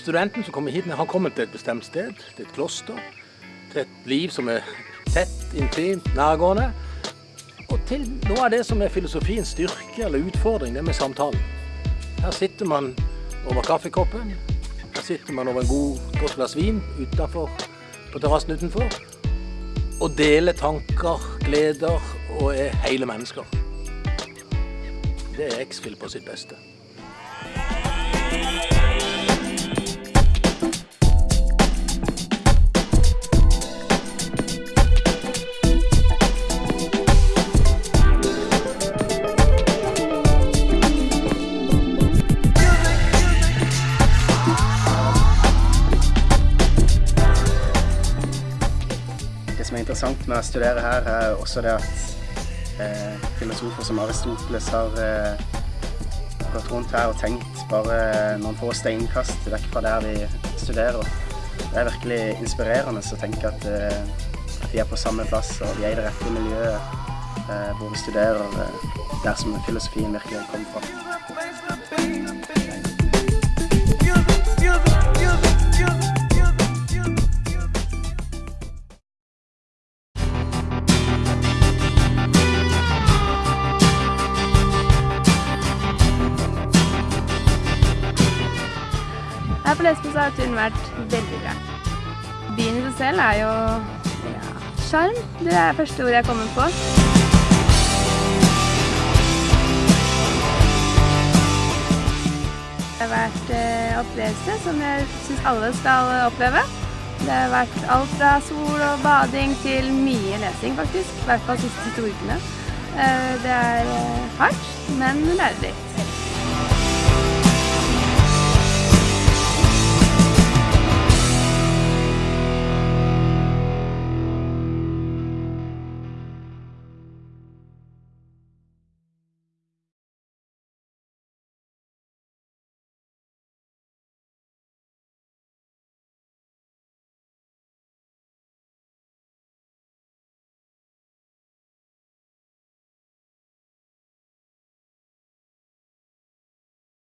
studenten som kommer hit, har kommet til et bestemt sted, til et kloster, til et liv som er tett, intimt, nærgående. Og til noe av det som er filosofiens styrke eller utfordring, det med samtalen. Her sitter man over kaffekoppen, her sitter man over en god godt glass vin utenfor, på terrassen utenfor, og deler tanker, gleder og er hele mennesker. Det er X-Fill på sitt beste. Interessant med å studere her, er også det at eh, filosofer som Aristoteles har eh, gått rundt her og tenkt bare noen få steinkast vekk fra der vi studerer. Det er virkelig inspirerende å tenke at, eh, vi er på samme plass og vi er i det rette miljøet eh, hvor vi studerer eh, der som filosofien virkelig kommer fra. Her på Lesbos har turen vært veldig bra. Byen i seg selv er jo ja, sjarm. Det er første ordet jeg kommer på. Det har vært eh, opplevelse som jeg syns alle skal oppleve. Det har vært alt fra sol og bading til mye lesing, faktisk. I hvert fall de siste to ukene. Eh, det er eh, hardt, men lærerikt.